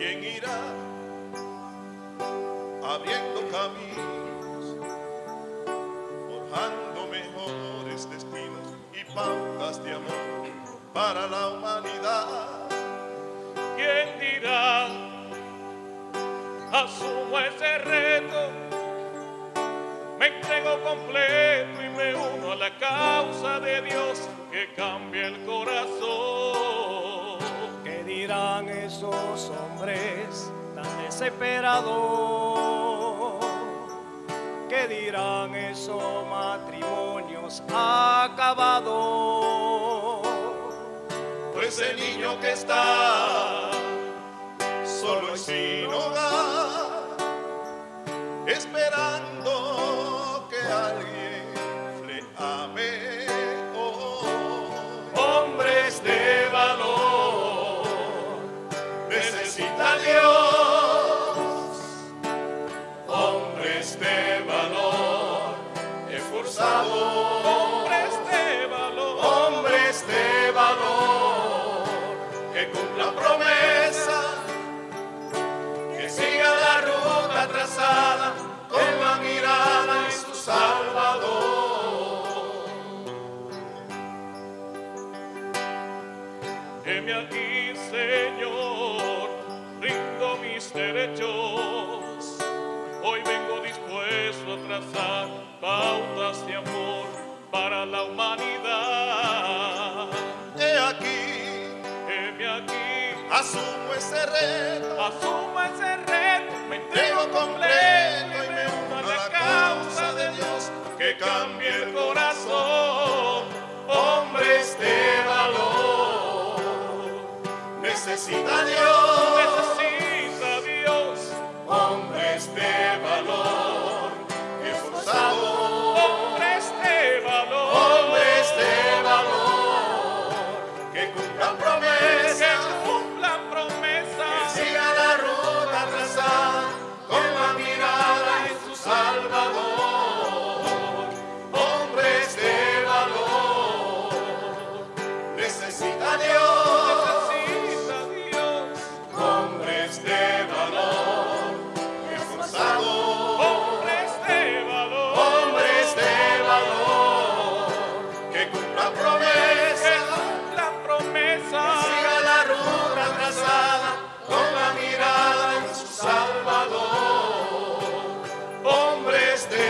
irá abriendo caminos, forjando mejores destinos y pautas de amor para la humanidad. ¿Quién dirá? Asumo ese reto, me entrego completo y me uno a la causa de Dios que cambia desesperados? ¿Qué dirán esos matrimonios acabados? Pues el niño que está solo y sin hogar, esperando Heme aquí, Señor, rindo mis derechos. Hoy vengo dispuesto a trazar pautas de amor para la humanidad. He aquí, Heme aquí, asumo ese reto. asumo ese reto, desde